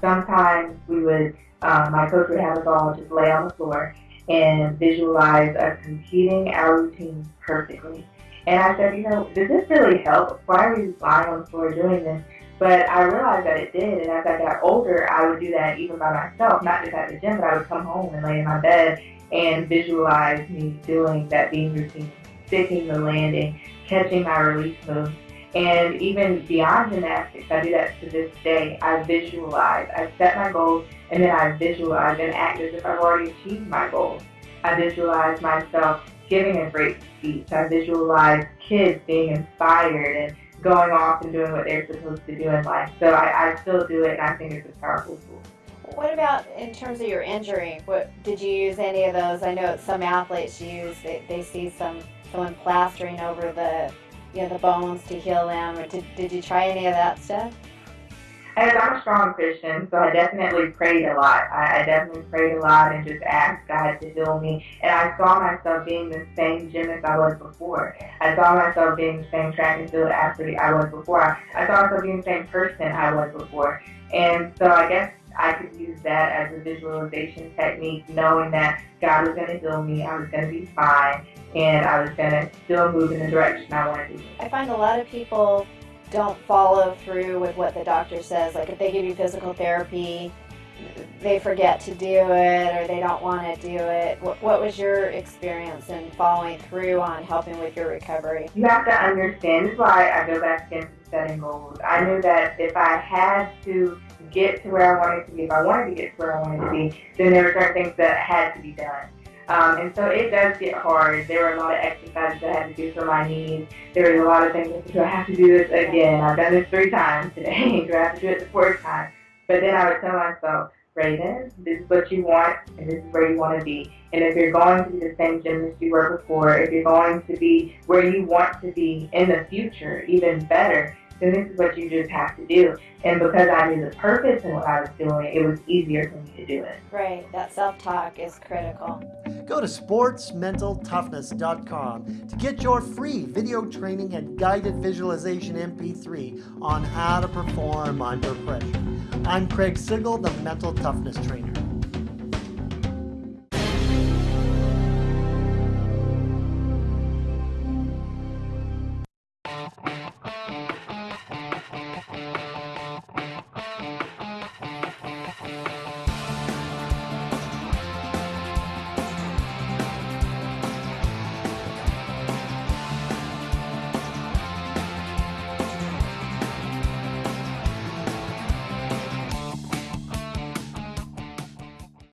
sometimes we would, um, my coach would have us all just lay on the floor and visualize us completing our routine perfectly. And I said, you know, does this really help? Why are we lying on the floor doing this? But I realized that it did, and as I got older, I would do that even by myself, not just at the gym, but I would come home and lay in my bed and visualize me doing that beam routine, sticking the landing, catching my release move. And even beyond gymnastics, I do that to this day. I visualize. I set my goals and then I visualize and act as if I've already achieved my goals. I visualize myself giving a great speech. I visualize kids being inspired and going off and doing what they're supposed to do in life. So I, I still do it and I think it's a powerful tool. What about in terms of your injury? What did you use any of those? I know some athletes use they, they see some someone plastering over the you know the bones to heal them. Or did, did you try any of that stuff? As I'm a strong Christian, so I definitely prayed a lot. I, I definitely prayed a lot and just asked God to heal me. And I saw myself being the same gym as I was before. I saw myself being the same track and field athlete I was before. I saw myself being the same person I was before. And so I guess I could use that as a visualization technique, knowing that God was going to heal me, I was going to be fine, and I was going to still move in the direction I wanted to. I find a lot of people don't follow through with what the doctor says. Like if they give you physical therapy, they forget to do it or they don't want to do it. What, what was your experience in following through on helping with your recovery? You have to understand. Why I go back into setting goals. I knew that if I had to get to where I wanted to be, if I wanted to get to where I wanted to be, then there were certain things that had to be done. Um, and so it does get hard. There were a lot of exercises I had to do for my knees. There was a lot of things like, do I have to do this again? I've done this three times today. do I have to do it the fourth time? But then I would tell myself, Raven, this is what you want and this is where you want to be. And if you're going to be the same gymnast you were before, if you're going to be where you want to be in the future, even better, then this is what you just have to do. And because I knew the purpose in what I was doing, it was easier for me to do it. Right, that self-talk is critical. Go to sportsmentaltoughness.com to get your free video training and guided visualization MP3 on how to perform under pressure. I'm Craig Sigl, the Mental Toughness Trainer.